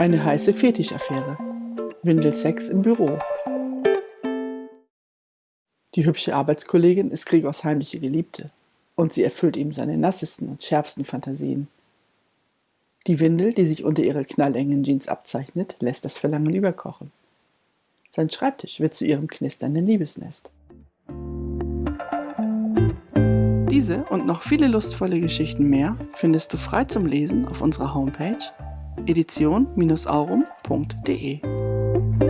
Eine heiße Fetischaffäre. Windelsex im Büro. Die hübsche Arbeitskollegin ist Gregors heimliche Geliebte und sie erfüllt ihm seine nassesten und schärfsten Fantasien. Die Windel, die sich unter ihrer knallengen Jeans abzeichnet, lässt das Verlangen überkochen. Sein Schreibtisch wird zu ihrem knisternden Liebesnest. Diese und noch viele lustvolle Geschichten mehr findest du frei zum Lesen auf unserer Homepage edition-aurum.de.